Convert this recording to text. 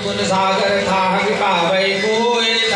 गुण सागर था कोई।